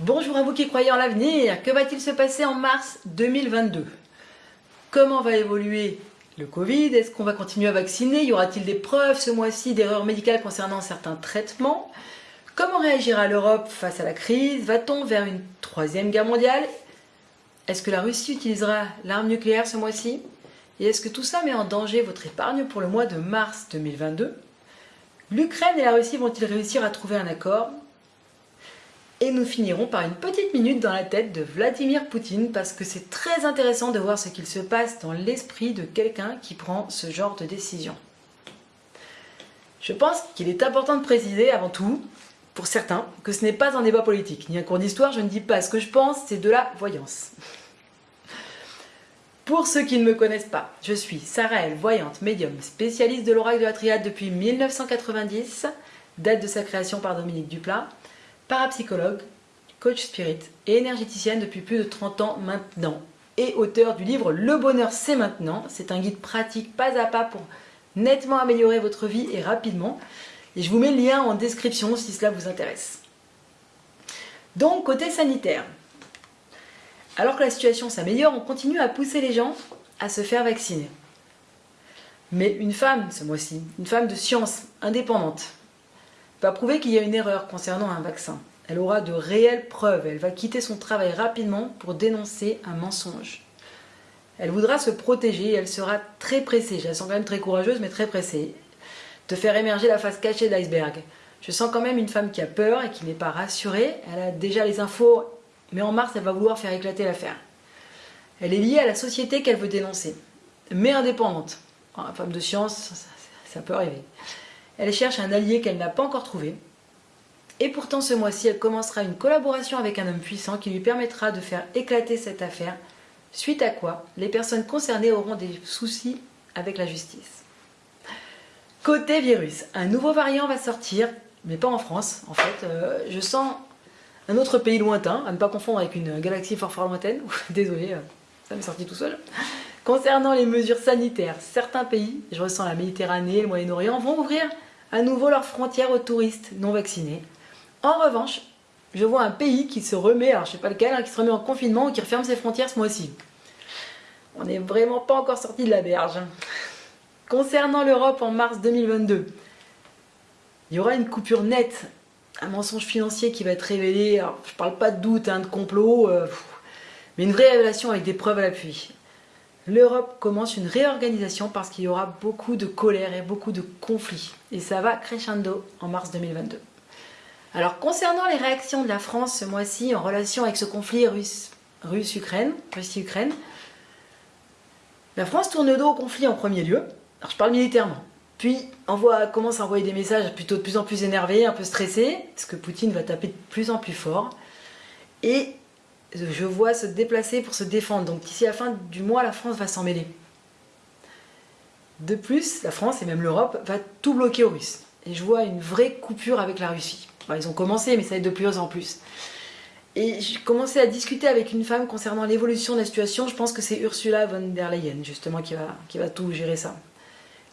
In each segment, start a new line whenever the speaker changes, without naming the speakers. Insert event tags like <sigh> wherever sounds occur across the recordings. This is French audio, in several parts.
Bonjour à vous qui croyez en l'avenir. Que va-t-il se passer en mars 2022 Comment va évoluer le Covid? Est-ce qu'on va continuer à vacciner? Y aura-t-il des preuves ce mois-ci d'erreurs médicales concernant certains traitements? Comment réagira l'Europe face à la crise? Va-t-on vers une troisième guerre mondiale? Est-ce que la Russie utilisera l'arme nucléaire ce mois-ci? Et est-ce que tout ça met en danger votre épargne pour le mois de mars 2022 L'Ukraine et la Russie vont-ils réussir à trouver un accord? Et nous finirons par une petite minute dans la tête de Vladimir Poutine parce que c'est très intéressant de voir ce qu'il se passe dans l'esprit de quelqu'un qui prend ce genre de décision. Je pense qu'il est important de préciser avant tout, pour certains, que ce n'est pas un débat politique, ni un cours d'histoire, je ne dis pas ce que je pense, c'est de la voyance. Pour ceux qui ne me connaissent pas, je suis Sarah voyante, médium, spécialiste de l'oracle de la triade depuis 1990, date de sa création par Dominique Duplat, parapsychologue, coach spirit et énergéticienne depuis plus de 30 ans maintenant et auteur du livre Le bonheur c'est maintenant. C'est un guide pratique pas à pas pour nettement améliorer votre vie et rapidement. Et je vous mets le lien en description si cela vous intéresse. Donc côté sanitaire, alors que la situation s'améliore, on continue à pousser les gens à se faire vacciner. Mais une femme, ce mois-ci, une femme de science indépendante, va prouver qu'il y a une erreur concernant un vaccin. Elle aura de réelles preuves, elle va quitter son travail rapidement pour dénoncer un mensonge. Elle voudra se protéger et elle sera très pressée, je la sens quand même très courageuse mais très pressée, de faire émerger la face cachée de l'iceberg. Je sens quand même une femme qui a peur et qui n'est pas rassurée, elle a déjà les infos, mais en mars elle va vouloir faire éclater l'affaire. Elle est liée à la société qu'elle veut dénoncer, mais indépendante. Femme de science, ça peut arriver. Elle cherche un allié qu'elle n'a pas encore trouvé. Et pourtant ce mois-ci, elle commencera une collaboration avec un homme puissant qui lui permettra de faire éclater cette affaire, suite à quoi les personnes concernées auront des soucis avec la justice. Côté virus, un nouveau variant va sortir, mais pas en France en fait. Euh, je sens un autre pays lointain, à ne pas confondre avec une galaxie fort fort lointaine. <laughs> Désolé, euh, ça m'est sorti tout seul. Concernant les mesures sanitaires, certains pays, je ressens la Méditerranée, le Moyen-Orient, vont ouvrir à nouveau leurs frontières aux touristes non vaccinés. En revanche, je vois un pays qui se remet, alors je sais pas lequel, hein, qui se remet en confinement ou qui referme ses frontières ce mois-ci. On n'est vraiment pas encore sorti de la berge. Concernant l'Europe en mars 2022, il y aura une coupure nette, un mensonge financier qui va être révélé. Alors, je parle pas de doute, hein, de complot, euh, mais une vraie révélation avec des preuves à l'appui l'Europe commence une réorganisation parce qu'il y aura beaucoup de colère et beaucoup de conflits. Et ça va crescendo en mars 2022. Alors concernant les réactions de la France ce mois-ci en relation avec ce conflit russe-Ukraine, la France tourne le dos au conflit en premier lieu. Alors je parle militairement. Puis envoie, commence à envoyer des messages plutôt de plus en plus énervés, un peu stressés, parce que Poutine va taper de plus en plus fort. Et je vois se déplacer pour se défendre. Donc d'ici la fin du mois, la France va s'en mêler. De plus, la France et même l'Europe va tout bloquer aux Russes. Et je vois une vraie coupure avec la Russie. ils ont commencé, mais ça va être de plus en plus. Et j'ai commencé à discuter avec une femme concernant l'évolution de la situation. Je pense que c'est Ursula von der Leyen, justement, qui va, qui va tout gérer ça.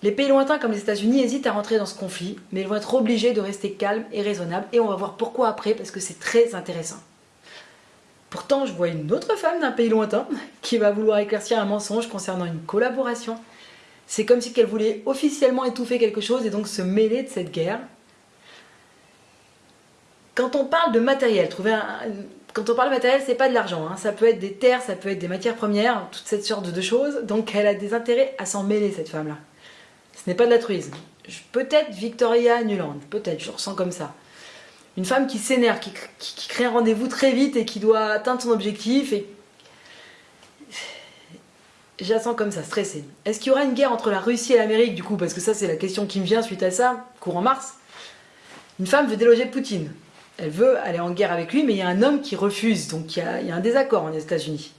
Les pays lointains comme les États-Unis hésitent à rentrer dans ce conflit, mais ils vont être obligés de rester calmes et raisonnables. Et on va voir pourquoi après, parce que c'est très intéressant. Pourtant, je vois une autre femme d'un pays lointain qui va vouloir éclaircir un mensonge concernant une collaboration. C'est comme si elle voulait officiellement étouffer quelque chose et donc se mêler de cette guerre. Quand on parle de matériel, trouver quand on parle de matériel, c'est pas de l'argent. Hein. Ça peut être des terres, ça peut être des matières premières, toute cette sorte de choses. Donc elle a des intérêts à s'en mêler, cette femme-là. Ce n'est pas de l'altruisme. Peut-être Victoria Nuland, peut-être, je ressens comme ça une femme qui s'énerve, qui, crée un rendez-vous très vite et qui doit atteindre son objectif et je la sens comme ça, stressée. Est-ce qu'il y aura une guerre entre la Russie et l'Amérique du coup? Parce que ça c'est la question qui me vient suite à ça, courant mars. Une femme veut déloger Poutine. Elle veut aller en guerre avec lui, mais il y a un homme qui refuse, donc il y a, un désaccord en États-Unis.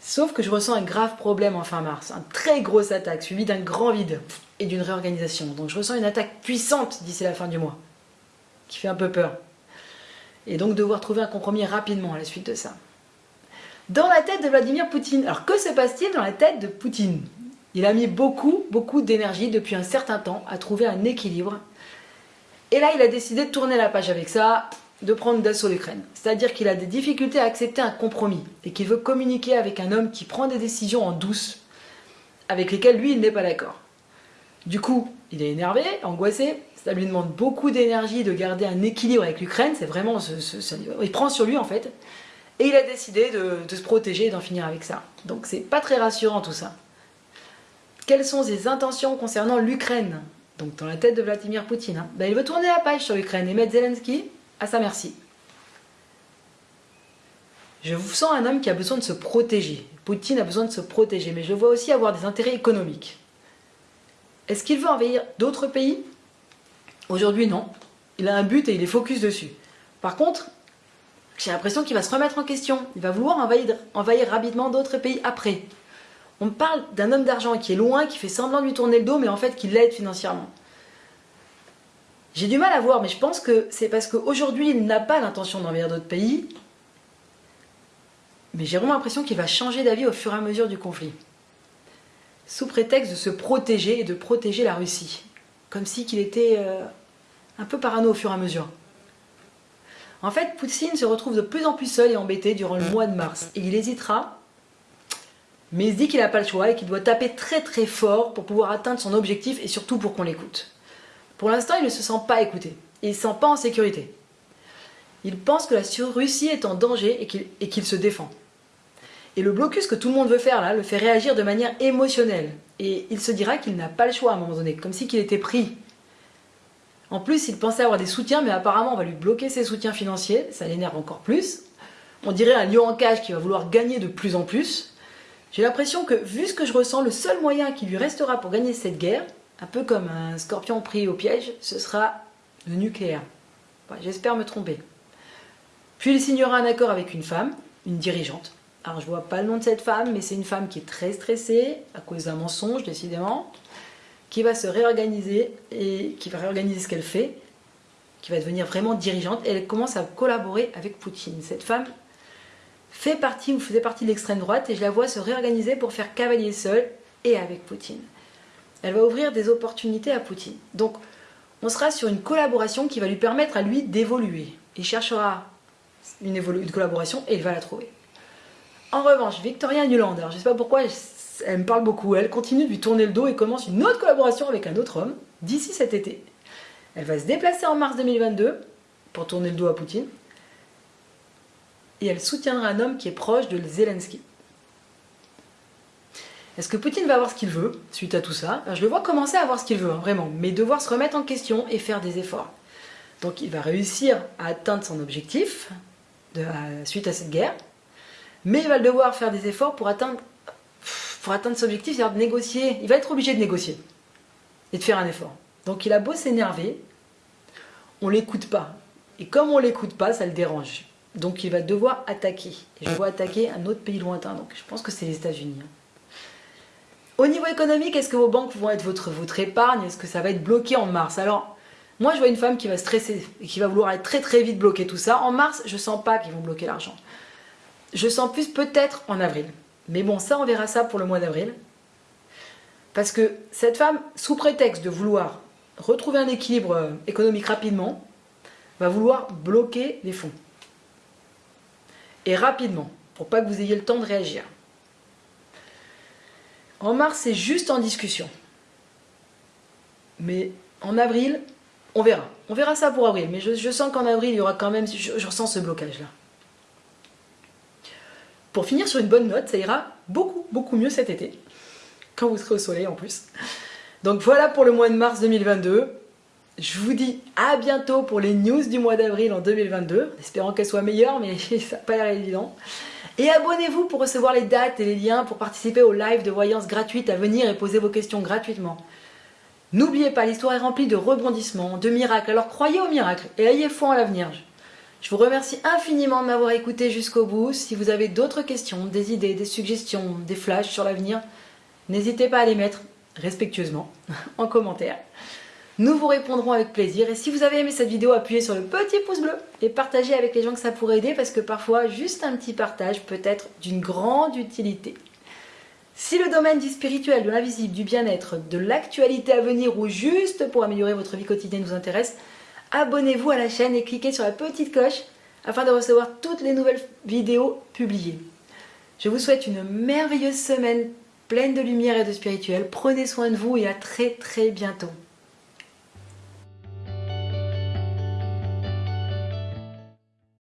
Sauf que je ressens un grave problème en fin mars, une très grosse attaque suivie d'un grand vide et d'une réorganisation. Donc je ressens une attaque puissante d'ici la fin du mois qui fait un peu peur. Et donc devoir trouver un compromis rapidement à la suite de ça. Dans la tête de Vladimir Poutine. Alors que se passe-t-il dans la tête de Poutine? Il a mis beaucoup, beaucoup d'énergie depuis un certain temps à trouver un équilibre. Et là, il a décidé de tourner la page avec ça. de prendre d'assaut l'Ukraine. C'est-à-dire qu'il a des difficultés à accepter un compromis et qu'il veut communiquer avec un homme qui prend des décisions en douce, avec lesquelles lui, il n'est pas d'accord. Du coup, il est énervé, angoissé, ça lui demande beaucoup d'énergie de garder un équilibre avec l'Ukraine, c'est vraiment... il prend sur lui en fait, et il a décidé de, se protéger et d'en finir avec ça. Donc c'est pas très rassurant tout ça. Quelles sont ses intentions concernant l'Ukraine? Donc dans la tête de Vladimir Poutine. Hein. Ben, il veut tourner la page sur l'Ukraine et mettre Zelensky à sa merci. Je vous sens un homme qui a besoin de se protéger. Poutine a besoin de se protéger, mais je vois aussi avoir des intérêts économiques. Est-ce qu'il veut envahir d'autres pays? Aujourd'hui, non. Il a un but et il est focus dessus. Par contre, j'ai l'impression qu'il va se remettre en question. Il va vouloir envahir, rapidement d'autres pays après. On parle d'un homme d'argent qui est loin, qui fait semblant de lui tourner le dos, mais en fait qui l'aide financièrement. J'ai du mal à voir, mais je pense que c'est parce qu'aujourd'hui, il n'a pas l'intention d'envahir d'autres pays. Mais j'ai vraiment l'impression qu'il va changer d'avis au fur et à mesure du conflit. Sous prétexte de se protéger et de protéger la Russie. Comme si qu'il était euh, un peu parano au fur et à mesure. En fait, Poutine se retrouve de plus en plus seul et embêté durant le mois de mars. Et il hésitera, mais il se dit qu'il n'a pas le choix et qu'il doit taper très très fort pour pouvoir atteindre son objectif et surtout pour qu'on l'écoute. Pour l'instant, il ne se sent pas écouté. Il ne se sent pas en sécurité. Il pense que la Russie est en danger et qu'il se défend. Et le blocus que tout le monde veut faire là le fait réagir de manière émotionnelle. Et il se dira qu'il n'a pas le choix à un moment donné, comme si qu'il était pris. En plus, il pensait avoir des soutiens, mais apparemment on va lui bloquer ses soutiens financiers, ça l'énerve encore plus. On dirait un lion en cage qui va vouloir gagner de plus en plus. J'ai l'impression que, vu ce que je ressens, le seul moyen qui lui restera pour gagner cette guerre, un peu comme un scorpion pris au piège, ce sera le nucléaire. J'espère me tromper. Puis il signera un accord avec une femme, une dirigeante. Alors je vois pas le nom de cette femme, mais c'est une femme qui est très stressée, à cause d'un mensonge décidément, qui va se réorganiser et qui va réorganiser ce qu'elle fait, qui va devenir vraiment dirigeante, et elle commence à collaborer avec Poutine. Cette femme fait partie ou faisait partie de l'extrême droite, et je la vois se réorganiser pour faire cavalier seul et avec Poutine elle va ouvrir des opportunités à Poutine. Donc, on sera sur une collaboration qui va lui permettre à lui d'évoluer. Il cherchera une, collaboration et il va la trouver. En revanche, Victoria alors je ne sais pas pourquoi, elle me parle beaucoup, elle continue de lui tourner le dos et commence une autre collaboration avec un autre homme d'ici cet été. Elle va se déplacer en mars 2022 pour tourner le dos à Poutine et elle soutiendra un homme qui est proche de Zelensky. Est-ce que Poutine va avoir ce qu'il veut suite à tout ça? Je le vois commencer à avoir ce qu'il veut, hein, vraiment, mais devoir se remettre en question et faire des efforts. Donc il va réussir à atteindre son objectif suite à cette guerre, mais il va devoir faire des efforts pour atteindre, pour atteindre son objectif, c'est-à-dire de négocier. Il va être obligé de négocier et de faire un effort. Donc il a beau s'énerver, on l'écoute pas. Et comme on l'écoute pas, ça le dérange. Donc il va devoir attaquer. Et je vois attaquer un autre pays lointain, donc je pense que c'est les États-Unis. Hein. Au niveau économique, est-ce que vos banques vont être votre, votre épargne? Est-ce que ça va être bloqué en mars? Alors, moi je vois une femme qui va stresser et qui va vouloir être très très vite bloquer tout ça. En mars, je sens pas qu'ils vont bloquer l'argent. Je sens plus peut-être en avril. Mais bon, ça on verra ça pour le mois d'avril. Parce que cette femme, sous prétexte de vouloir retrouver un équilibre euh, économique rapidement, va vouloir bloquer les fonds. Et rapidement, pour pas que vous ayez le temps de réagir. En mars, c'est juste en discussion. Mais en avril, on verra. On verra ça pour avril. Mais je, sens qu'en avril, il y aura quand même... Je, ressens ce blocage-là. Pour finir sur une bonne note, ça ira beaucoup, beaucoup mieux cet été. Quand vous serez au soleil en plus. Donc voilà pour le mois de mars 2022. Je vous dis à bientôt pour les news du mois d'avril en 2022, espérant qu'elles soient meilleures, mais <laughs> ça n'a pas l'air évident. Et abonnez-vous pour recevoir les dates et les liens pour participer au live de voyance gratuite à venir et poser vos questions gratuitement. N'oubliez pas, l'histoire est remplie de rebondissements, de miracles, alors croyez aux miracles et ayez foi en l'avenir. Je vous remercie infiniment de m'avoir écouté jusqu'au bout. Si vous avez d'autres questions, des idées, des suggestions, des flashs sur l'avenir, n'hésitez pas à les mettre respectueusement <laughs> en commentaire. Nous vous répondrons avec plaisir et si vous avez aimé cette vidéo, appuyez sur le petit pouce bleu et partagez avec les gens que ça pourrait aider parce que parfois, juste un petit partage peut être d'une grande utilité. Si le domaine du spirituel, de l'invisible, du bien-être, de l'actualité à venir ou juste pour améliorer votre vie quotidienne vous intéresse, abonnez-vous à la chaîne et cliquez sur la petite cloche afin de recevoir toutes les nouvelles vidéos publiées. Je vous souhaite une merveilleuse semaine pleine de lumière et de spirituel. Prenez soin de vous et à très très bientôt.